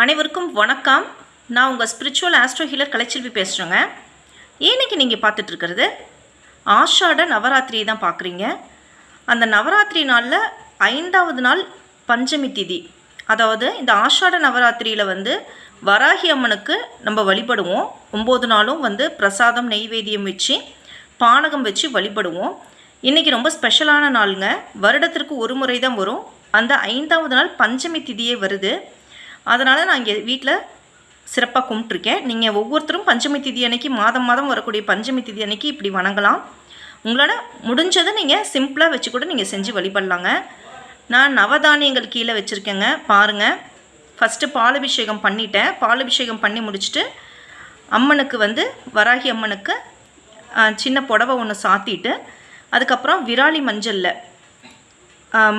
அனைவருக்கும் வணக்கம். நான் உங்கள் ஸ்பிரிச்சுவல் ஆஸ்ட்ரோ ஹீலர் கலைச்செல்வி பேசுகிறேங்க இன்னைக்கு நீங்கள் பார்த்துட்ருக்கிறது ஆஷாட நவராத்திரி தான் பார்க்குறீங்க. அந்த நவராத்திரி நாளில் ஐந்தாவது நாள் பஞ்சமி திதி. அதாவது இந்த ஆஷாட நவராத்திரியில் வந்து வராகி அம்மனுக்கு நம்ம வழிபடுவோம். ஒம்பது நாளும் வந்து பிரசாதம் நெய்வேத்தியம் வச்சு பானகம் வச்சு வழிபடுவோம். இன்றைக்கி ரொம்ப ஸ்பெஷலான நாளுங்க. வருடத்திற்கு ஒரு முறை தான் வரும். அந்த ஐந்தாவது நாள் பஞ்சமி திதியே வருது. அதனால் நான் இங்கே வீட்டில் சிறப்பாக கும்பிட்ருக்கேன் நீங்கள் ஒவ்வொருத்தரும் பஞ்சமி திதி அன்னைக்கு மாதம் மாதம் வரக்கூடிய பஞ்சமி திதி அன்னைக்கு இப்படி வணங்கலாம். உங்களால் முடிஞ்சதை நீங்கள் சிம்பிளாக வச்சு கூட நீங்கள் செஞ்சு வழிபடலாங்க. நான் நவதானியங்கள் கீழே வச்சுருக்கேங்க. பாருங்கள் ஃபஸ்ட்டு பாலபிஷேகம் பண்ணிட்டேன். பாலபிஷேகம் பண்ணி முடிச்சுட்டு அம்மனுக்கு வந்து வராகி அம்மனுக்கு சின்ன புடவை ஒன்று சாத்திட்டு அதுக்கப்புறம் விராலி மஞ்சளில்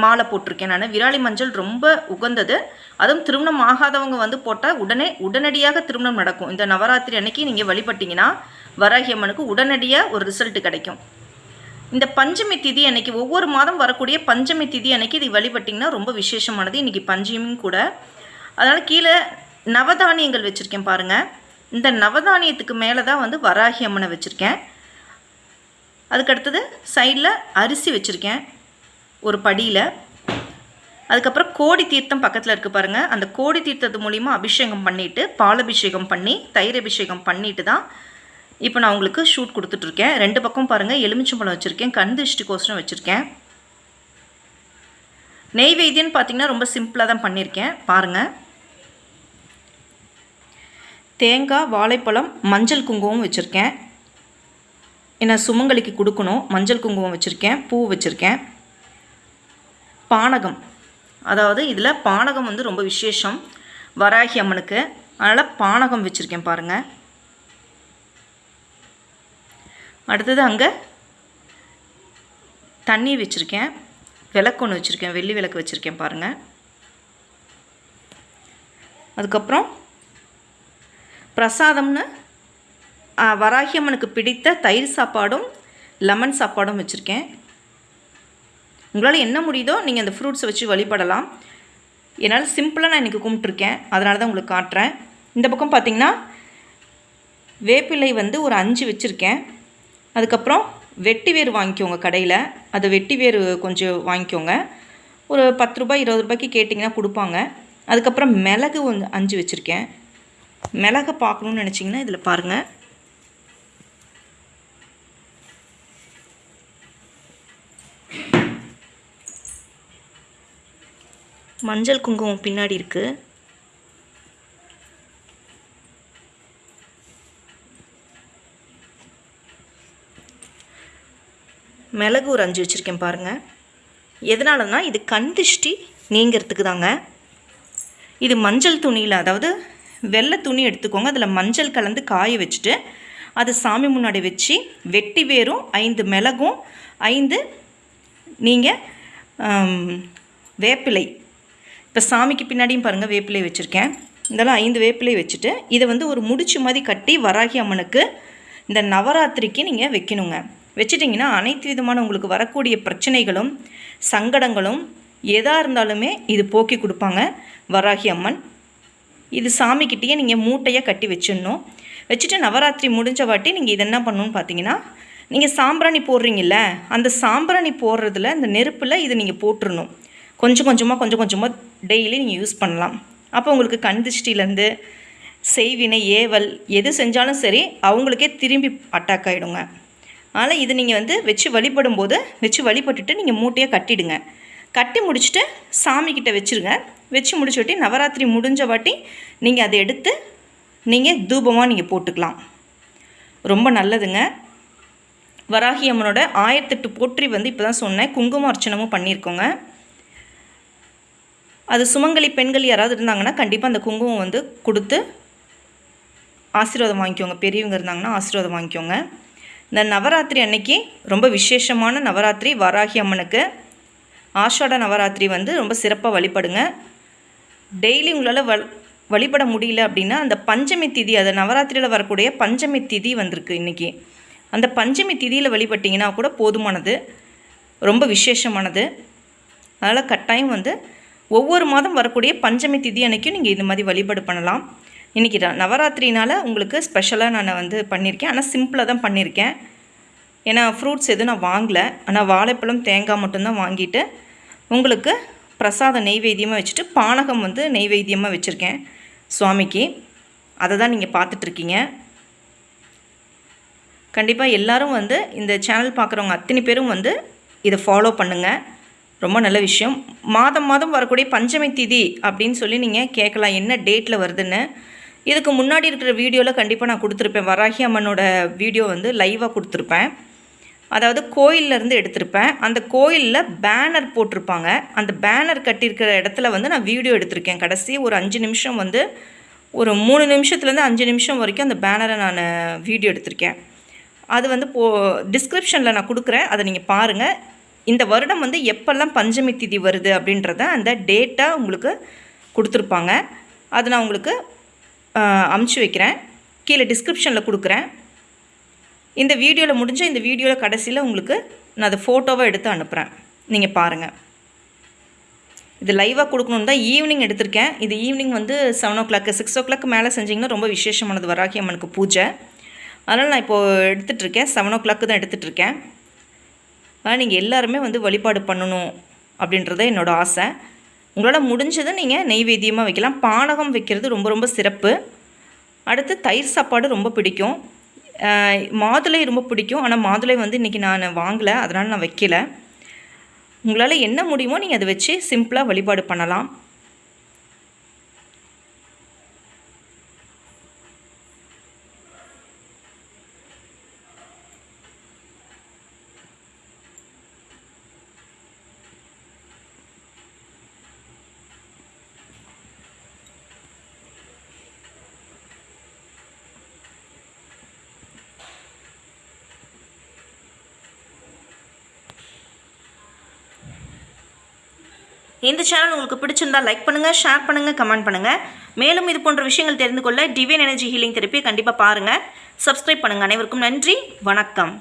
மாலை போட்டிருக்கேன் நான். விராலி மஞ்சள் ரொம்ப உகந்தது. அதுவும் திருமணம் ஆகாதவங்க வந்து போட்டால் உடனே உடனடியாக திருமணம் நடக்கும். இந்த நவராத்திரி அன்னைக்கு நீங்கள் வழிபட்டிங்கன்னா வராகி அம்மனுக்கு உடனடியாக ஒரு ரிசல்ட் கிடைக்கும். இந்த பஞ்சமி திதி அன்னைக்கு ஒவ்வொரு மாதம் வரக்கூடிய பஞ்சமி திதி அன்னைக்கு இது வழிபட்டிங்கன்னா ரொம்ப விசேஷமானது. இன்றைக்கி பஞ்சமியும் கூட. அதனால் கீழே நவதானியங்கள் வச்சுருக்கேன் பாருங்கள் இந்த நவதானியத்துக்கு மேலே தான் வந்து வராகி அம்மனை வச்சுருக்கேன். அதுக்கடுத்தது சைடில் அரிசி வச்சுருக்கேன். ஒரு படியில். அதுக்கப்புறம் கோடி தீர்த்தம் பக்கத்தில் இருக்குது பாருங்கள் அந்த கோடி தீர்த்தத்து மூலிமா அபிஷேகம் பண்ணிவிட்டு பாலபிஷேகம் பண்ணி தயிர் அபிஷேகம் பண்ணிவிட்டு தான் இப்போ நான் உங்களுக்கு ஷூட் கொடுத்துட்ருக்கேன். ரெண்டு பக்கம் பாருங்கள் எலுமிச்சம்பழம் வச்சுருக்கேன். கண் திருஷ்டிக்கோசரம் வச்சுருக்கேன். நெய்வேத்தியன்னு பார்த்தீங்கன்னா ரொம்ப சிம்பிளாக தான் பண்ணியிருக்கேன். பாருங்கள் தேங்காய் வாழைப்பழம் மஞ்சள் குங்குமம் வச்சுருக்கேன். ஏன்னா சுமங்கலிக்கு கொடுக்கணும். மஞ்சள் குங்குமம் வச்சுருக்கேன். பூ வச்சுருக்கேன். பானகம். அதாவது இதில் பானகம் வந்து ரொம்ப விசேஷம். வராகி அம்மனுக்கு. அதனால் பானகம் வச்சுருக்கேன் பாருங்கள் அடுத்தது அங்கே தண்ணி வச்சுருக்கேன். விளக்கு ஒன்று வச்சுருக்கேன். வெள்ளி விளக்கு வச்சுருக்கேன் பாருங்கள் அதுக்கப்புறம் பிரசாதம்னு வராகி அம்மனுக்கு பிடித்த தயிர் சாப்பாடும் லெமன் சாப்பாடும் வச்சுருக்கேன். உங்களால் என்ன முடியுதோ நீங்கள் அந்த ஃப்ரூட்ஸை வச்சு வழிபடலாம். என்னால் சிம்பிளாக நான் இன்றைக்கி கும்பிட்ருக்கேன் அதனால தான் உங்களுக்கு காட்டுறேன். இந்த பக்கம் பார்த்திங்கன்னா வேப்பிலை வந்து ஒரு அஞ்சு வச்சுருக்கேன். அதுக்கப்புறம் வெட்டி வேர் வாங்கிக்கோங்க கடையில். அது வெட்டி வேர் கொஞ்சம் வாங்கிக்கோங்க. ஒரு பத்து ரூபாய் இருபது ரூபாய்க்கு கேட்டிங்கன்னா கொடுப்பாங்க. அதுக்கப்புறம் மிளகு ஒன்று அஞ்சு வச்சுருக்கேன். மிளகை பார்க்கணுன்னு நினச்சிங்கன்னா இதில் பாருங்கள் மஞ்சள் குங்குமம் பின்னாடி இருக்குது மிளகு ஒரு அஞ்சு வச்சுருக்கேன் பாருங்கள் எதனாலனா இது கண் திஷ்டி நீங்கிறதுக்கு தாங்க. இது மஞ்சள் துணியில் அதாவது வெள்ளை துணி எடுத்துக்கோங்க. அதில் மஞ்சள் கலந்து காய வச்சுட்டு அது சாமி முன்னாடி வச்சு வெட்டி வேரும் ஐந்து மிளகும் ஐந்து நீங்கள் வேப்பிலை இப்போ சாமிக்கு பின்னாடியும் பாருங்கள் வேப்பிலை வச்சுருக்கேன். இதெல்லாம் ஐந்து வேப்பிலை வச்சுட்டு இதை வந்து ஒரு முடிச்சு மாதிரி கட்டி வராகி அம்மனுக்கு இந்த நவராத்திரிக்கு நீங்கள் வைக்கணுங்க. வச்சிட்டிங்கன்னா அனைத்து விதமான உங்களுக்கு வரக்கூடிய பிரச்சனைகளும் சங்கடங்களும் எதாக இருந்தாலுமே இது போக்கி கொடுப்பாங்க வராகி அம்மன். இது சாமிக்கிட்டேயே நீங்கள் மூட்டையாக கட்டி வச்சிடணும். வச்சுட்டு நவராத்திரி முடிஞ்ச வாட்டி நீங்கள் இது என்ன பண்ணணும்னு பார்த்தீங்கன்னா நீங்கள் சாம்பிராணி போடுறீங்கல்ல அந்த சாம்பிராணி போடுறதுல இந்த நெருப்பில் இதை நீங்கள் போட்டுடணும் கொஞ்சம் கொஞ்சமாக கொஞ்சம் கொஞ்சமாக டெய்லி நீங்கள் யூஸ் பண்ணலாம். அப்போ உங்களுக்கு கண் திருஷ்டிலேருந்து செய்வினை ஏவல் எது செஞ்சாலும் சரி அவங்களுக்கே திரும்பி அட்டாக் ஆகிடுங்க அதனால் இது நீங்கள் வந்து வச்சு வழிபடும் போது வச்சு வழிபட்டுட்டு நீங்கள் மூட்டையாக கட்டிடுங்க. கட்டி முடிச்சுட்டு சாமிக்கிட்ட வச்சுருங்க. வச்சு முடிச்சவொட்டி நவராத்திரி முடிஞ்ச வாட்டி நீங்கள் அதை எடுத்து நீங்கள் தூபமாக நீங்கள் போட்டுக்கலாம். ரொம்ப நல்லதுங்க. வராகி அம்மனோட ஆயிரத்தெட்டு போற்றி வந்து இப்போ தான் சொன்னேன். குங்கும அர்ச்சனமும் பண்ணியிருக்கோங்க. அது சுமங்கலி பெண்கள் யாராவது இருந்தாங்கன்னா கண்டிப்பாக அந்த குங்குமம் வந்து கொடுத்து ஆசீர்வாதம் வாங்கிக்கோங்க. பெரியவங்க இருந்தாங்கன்னா ஆசீர்வாதம் வாங்கிக்கோங்க. இந்த நவராத்திரி அன்னைக்கு ரொம்ப விசேஷமான நவராத்திரி. வராகி அம்மனுக்கு ஆஷாட நவராத்திரி வந்து ரொம்ப சிறப்பாக வழிபடுங்க. டெய்லி உங்களால் வ வழிபட முடியல அப்படின்னா அந்த பஞ்சமி திதி அது நவராத்திரியில் வரக்கூடிய பஞ்சமி திதி வந்திருக்கு இன்றைக்கி அந்த பஞ்சமி திதியில் வழிபட்டிங்கன்னா கூட போதுமானது ரொம்ப விசேஷமானது. அதனால் கட்டாயம் வந்து ஒவ்வொரு மாதம் வரக்கூடிய பஞ்சமி திதி அன்னைக்கும் நீங்கள் இது மாதிரி வழிபாடு பண்ணலாம். இன்றைக்கி நவராத்திரினால் உங்களுக்கு ஸ்பெஷலாக நான் வந்து பண்ணியிருக்கேன் ஆனால் சிம்பிளாக தான் பண்ணியிருக்கேன் ஏன்னா ஃப்ரூட்ஸ் எதுவும் நான் வாங்கலை. ஆனால் வாழைப்பழம் தேங்காய் மட்டும்தான் வாங்கிட்டு உங்களுக்கு பிரசாத நெய்வேத்தியமாக வச்சுட்டு பானகம் வந்து நெய்வேத்தியமாக வச்சுருக்கேன் சுவாமிக்கு. அதை தான் நீங்கள் பார்த்துட்ருக்கீங்க. கண்டிப்பாக எல்லாரும் வந்து இந்த சேனல் பார்க்குறவங்க அத்தனை பேரும் வந்து இதை ஃபாலோ பண்ணுங்கள் ரொம்ப நல்ல விஷயம். மாதம் மாதம் வரக்கூடிய பஞ்சமி திதி அப்படின்னு சொல்லி நீங்கள் கேட்கலாம் என்ன டேட்டில் வருதுன்னு. இதுக்கு முன்னாடி இருக்கிற வீடியோவில் கண்டிப்பாக நான் கொடுத்துருப்பேன். வராகி அம்மனோட வீடியோ வந்து லைவாக கொடுத்துருப்பேன். அதாவது கோயிலேருந்து எடுத்திருப்பேன். அந்த கோயிலில் பேனர் போட்டிருப்பாங்க. அந்த பேனர் கட்டியிருக்கிற இடத்துல வந்து நான் வீடியோ எடுத்திருக்கேன். கடைசி ஒரு அஞ்சு நிமிஷம் வந்து ஒரு மூணு நிமிஷத்துலேருந்து அஞ்சு நிமிஷம் வரைக்கும் அந்த பேனரை நான் வீடியோ எடுத்திருக்கேன். அது வந்து போ டிஸ்கிரிப்ஷனில் நான் கொடுக்குறேன். அதை நீங்கள் பாருங்கள் இந்த வருடம் வந்து எப்போல்லாம் பஞ்சமி திதி வருது அப்படின்றத அந்த டேட்டாக உங்களுக்கு கொடுத்துருப்பாங்க. அதை நான் உங்களுக்கு அமுச்சு வைக்கிறேன். கீழே டிஸ்கிரிப்ஷனில் கொடுக்குறேன். இந்த வீடியோவில் முடிஞ்ச இந்த வீடியோவில் கடைசியில் உங்களுக்கு நான் அதை ஃபோட்டோவாக எடுத்து அனுப்புகிறேன் நீங்கள் பாருங்கள் இது லைவாக கொடுக்கணுன்னு தான் ஈவினிங் எடுத்திருக்கேன். இது ஈவினிங் வந்து seven o'clock six o'clock மேலே செஞ்சிங்கன்னா ரொம்ப விசேஷமானது. வராகி அம்மனுக்கு பூஜை. அதனால் நான் இப்போது எடுத்துகிட்ருக்கேன் செவன் ஓ கிளாக்கு தான் எடுத்துகிட்ருக்கேன் ஆனால் நீங்கள் எல்லாருமே வந்து வழிபாடு பண்ணணும் அப்படின்றது என்னோடய ஆசை. உங்களால் முடிஞ்சதை நீங்கள் நெய்வேத்தியமாக வைக்கலாம். பானகம் வைக்கிறது ரொம்ப ரொம்ப சிறப்பு. அடுத்து தயிர் சாப்பாடு ரொம்ப பிடிக்கும். மாதுளை ரொம்ப பிடிக்கும். ஆனால் மாதுளை வந்து இன்றைக்கி நான் வாங்கலை. அதனால் நான் வைக்கல. உங்களால் என்ன முடியுமோ நீங்கள் அதை வச்சு சிம்பிளாக வழிபாடு பண்ணலாம். இந்த சேனல் உங்களுக்கு பிடிச்சிருந்தா லைக் பண்ணுங்கள் ஷேர் பண்ணுங்கள் கமெண்ட் பண்ணுங்கள் மேலும் இது போன்ற விஷயங்கள் தெரிந்து கொள்ள டிவைன் எனர்ஜி ஹீலிங் தெரப்பி கண்டிப்பாக பாருங்கள் சப்ஸ்கிரைப் பண்ணுங்கள் அனைவருக்கும் நன்றி. வணக்கம்.